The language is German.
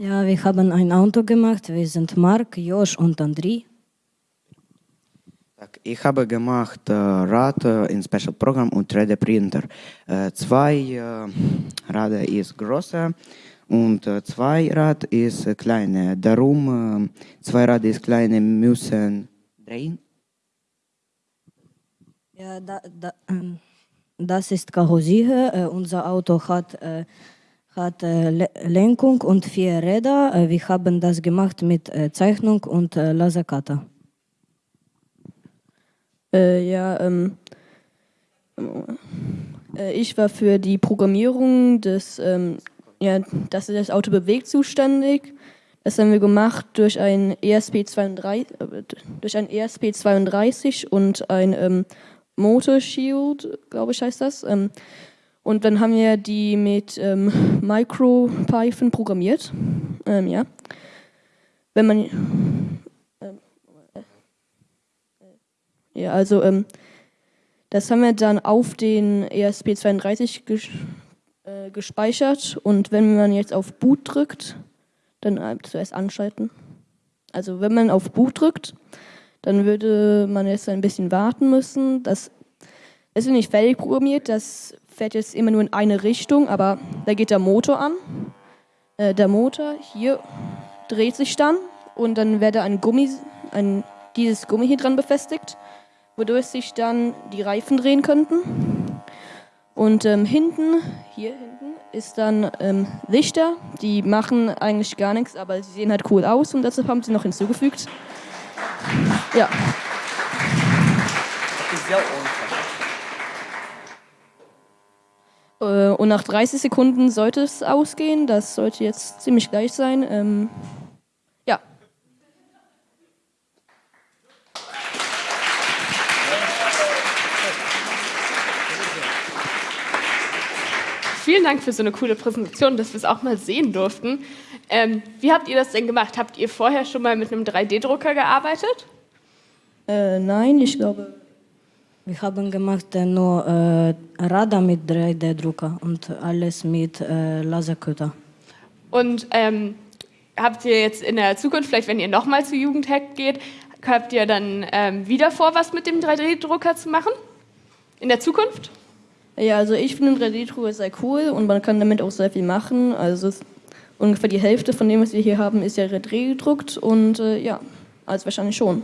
Ja, wir haben ein Auto gemacht. Wir sind Mark, Josh und Andri. Ich habe gemacht äh, Rad äh, in Special Program und 3D Printer. Äh, zwei äh, Räder ist größer und äh, zwei Rad ist äh, kleine. Darum zwei Räder ist kleine müssen drehen. Ja, da, da, ähm, das ist Karosserie. Äh, unser Auto hat äh, hat äh, Le Lenkung und vier Räder. Äh, wir haben das gemacht mit äh, Zeichnung und Lasercutter. Äh, ja, ähm, äh, ich war für die Programmierung des, ähm, ja, dass sich das Auto bewegt, zuständig. Das haben wir gemacht durch ein ESP32, äh, durch ein ESP32 und ein ähm, Motor Shield, glaube ich, heißt das. Und dann haben wir die mit ähm, MicroPython programmiert. Ähm, ja. Wenn man. Ähm, äh, ja, also, ähm, das haben wir dann auf den ESP32 ges äh, gespeichert. Und wenn man jetzt auf Boot drückt, dann äh, zuerst anschalten. Also, wenn man auf Boot drückt, dann würde man jetzt ein bisschen warten müssen. Das ist nicht fertig programmiert, das fährt jetzt immer nur in eine Richtung, aber da geht der Motor an. Äh, der Motor hier dreht sich dann und dann werde ein Gummi, ein, dieses Gummi hier dran befestigt, wodurch sich dann die Reifen drehen könnten. Und ähm, hinten, hier hinten, ist dann ähm, Lichter, die machen eigentlich gar nichts, aber sie sehen halt cool aus und deshalb haben sie noch hinzugefügt. Ja. Äh, Und nach 30 Sekunden sollte es ausgehen. Das sollte jetzt ziemlich gleich sein. Ähm, ja. Vielen Dank für so eine coole Präsentation, dass wir es auch mal sehen durften. Ähm, wie habt ihr das denn gemacht? Habt ihr vorher schon mal mit einem 3D-Drucker gearbeitet? Äh, nein, ich glaube. Wir haben gemacht nur äh, Radar mit 3D-Drucker und alles mit äh, Lasercutter. Und ähm, habt ihr jetzt in der Zukunft, vielleicht wenn ihr nochmal zu Jugendhack geht, habt ihr dann ähm, wieder vor, was mit dem 3D-Drucker zu machen? In der Zukunft? Ja, also ich finde 3D-Drucker sehr cool und man kann damit auch sehr viel machen. Also ungefähr die Hälfte von dem, was wir hier haben, ist ja 3D gedruckt und äh, ja, also wahrscheinlich schon.